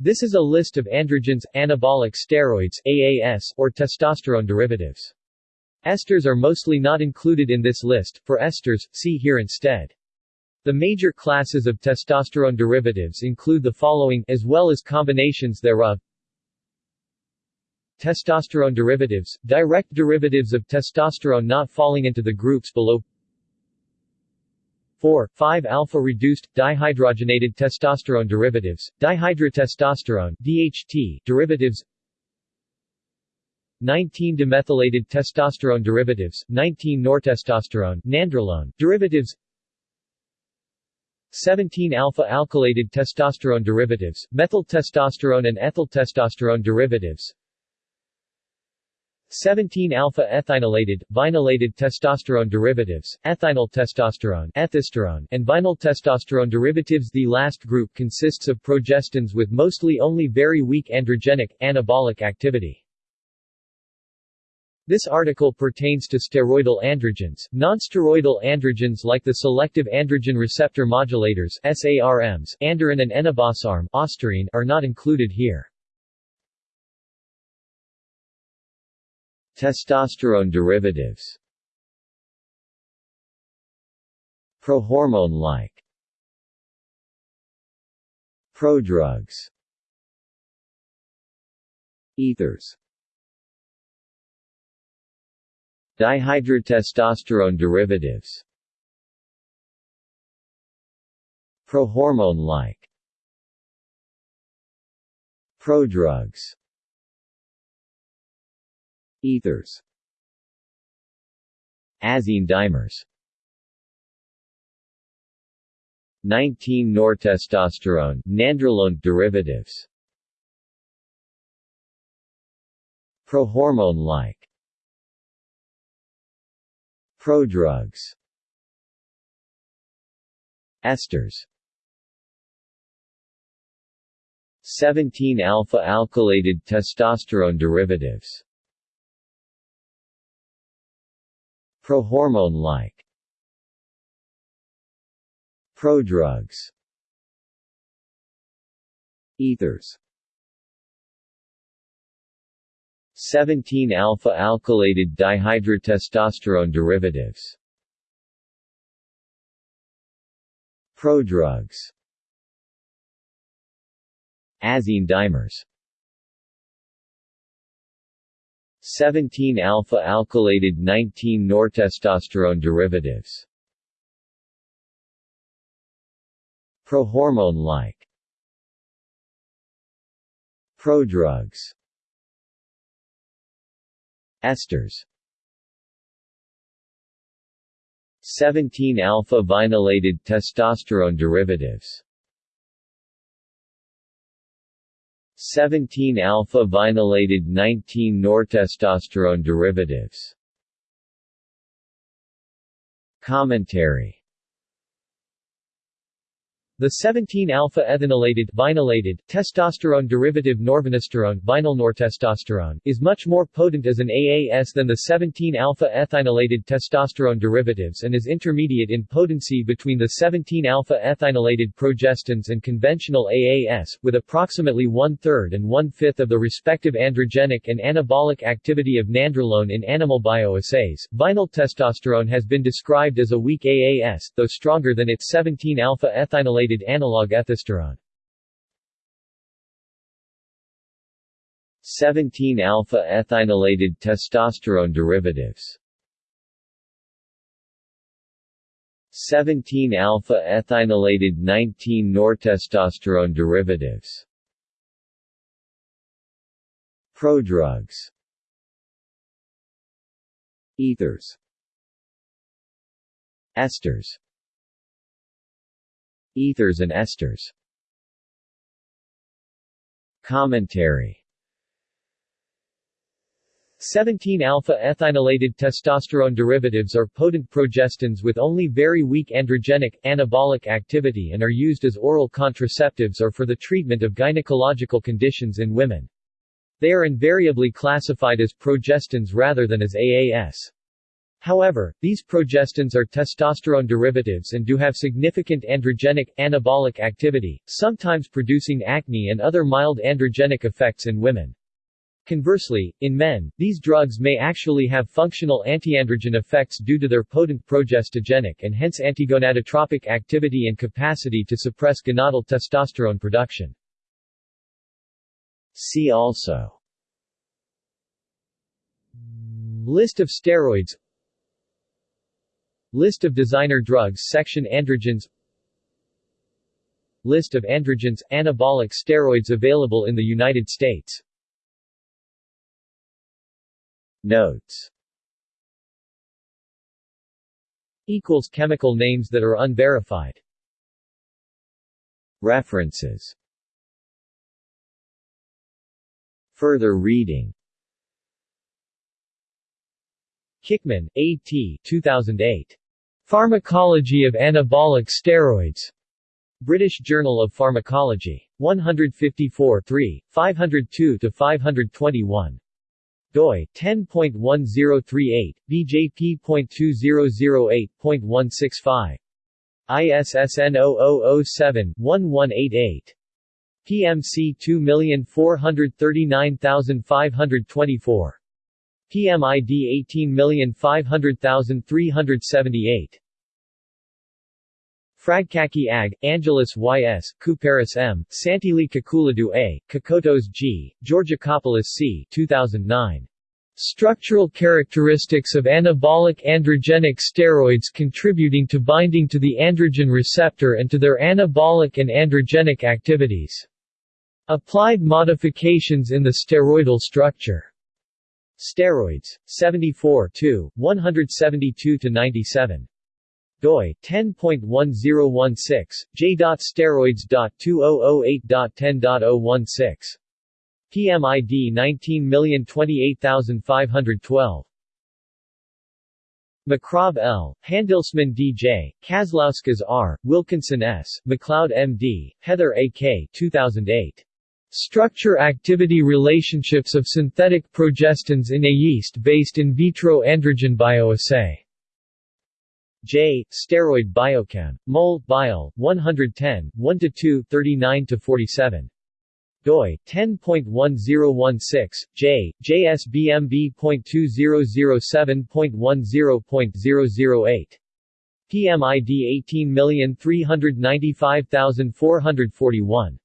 This is a list of androgens, anabolic steroids AAS, or testosterone derivatives. Esters are mostly not included in this list, for esters, see here instead. The major classes of testosterone derivatives include the following as well as combinations thereof. Testosterone derivatives, direct derivatives of testosterone not falling into the groups below 4, 5-alpha-reduced, dihydrogenated testosterone derivatives, dihydrotestosterone DHT derivatives 19-demethylated testosterone derivatives, 19-nortestosterone nandrolone derivatives 17-alpha-alkylated testosterone derivatives, methyl testosterone and ethyl testosterone derivatives 17-alpha-ethinylated, vinylated testosterone derivatives, ethinyl testosterone ethisterone, and vinyl testosterone derivatives The last group consists of progestins with mostly only very weak androgenic, anabolic activity. This article pertains to steroidal androgens. Nonsteroidal androgens like the selective androgen receptor modulators SARMs, andarine and enobosarm ostarine are not included here. Testosterone derivatives. Prohormone-like. Prodrugs. Ethers. Dihydrotestosterone derivatives. Prohormone-like. Prodrugs Ethers. Azine dimers. 19-nortestosterone nandrolone derivatives. Prohormone-like. Prodrugs. Esters. 17-alpha-alkylated testosterone derivatives Prohormone-like. Prodrugs. Ethers. 17-alpha-alkylated dihydrotestosterone derivatives. Prodrugs. Azine dimers 17-alpha-alkylated 19-nortestosterone derivatives. Prohormone-like. Prodrugs. Esters. 17-alpha-vinylated testosterone derivatives 17-alpha-vinylated 19-nortestosterone derivatives. Commentary the 17-alpha-ethinylated vinylated testosterone derivative norvinisterone vinylnortestosterone is much more potent as an AAS than the 17-alpha-ethinylated testosterone derivatives and is intermediate in potency between the 17-alpha-ethinylated progestins and conventional AAS, with approximately one-third and one-fifth of the respective androgenic and anabolic activity of nandrolone in animal bioassays. Vinyl testosterone has been described as a weak AAS, though stronger than its 17-alpha-ethinylated ethynylated analog ethisterone. 17-alpha-ethinylated testosterone derivatives. 17-alpha-ethinylated 19-nortestosterone derivatives. Prodrugs. Ethers. Esters Ethers and esters Commentary 17-alpha-ethinylated testosterone derivatives are potent progestins with only very weak androgenic, anabolic activity and are used as oral contraceptives or for the treatment of gynecological conditions in women. They are invariably classified as progestins rather than as AAS. However, these progestins are testosterone derivatives and do have significant androgenic, anabolic activity, sometimes producing acne and other mild androgenic effects in women. Conversely, in men, these drugs may actually have functional antiandrogen effects due to their potent progestogenic and hence antigonadotropic activity and capacity to suppress gonadal testosterone production. See also List of steroids List of designer drugs Section Androgens List of androgens, anabolic steroids available in the United States Notes Equals chemical names that are unverified References Further reading Kickman, A. T. 2008. Pharmacology of Anabolic Steroids. British Journal of Pharmacology. 154 3, 502-521 doi 10.1038 bjp.2008.165 ISSN 0007-1188 PMC 2439524 PMID 18500378 Fragkaki Ag, Angelis Y.S., Koupparis M., Tsantili-Kakoulidou A., Kokotos G., Georgakopoulos C. 2009. Structural characteristics of anabolic androgenic steroids contributing to binding to the androgen receptor and to their anabolic and androgenic activities. Applied modifications in the steroidal structure. Steroids. 74 172-97 doi 10.1016 j.steroids.2008.10.016 PMID 19028512 McRobb L., Handelsman D.J., Kazlauskas R., Wilkinson S., MacLeod M.D., Heather A.K. 2008. Structure-activity relationships of synthetic progestins in a yeast-based in vitro androgen bioassay. J. Steroid Biochem. Mol. Bio. 110, 1-2, 39-47 doi 10.1016 j jsbmb.2007.10.008 PMID 18395441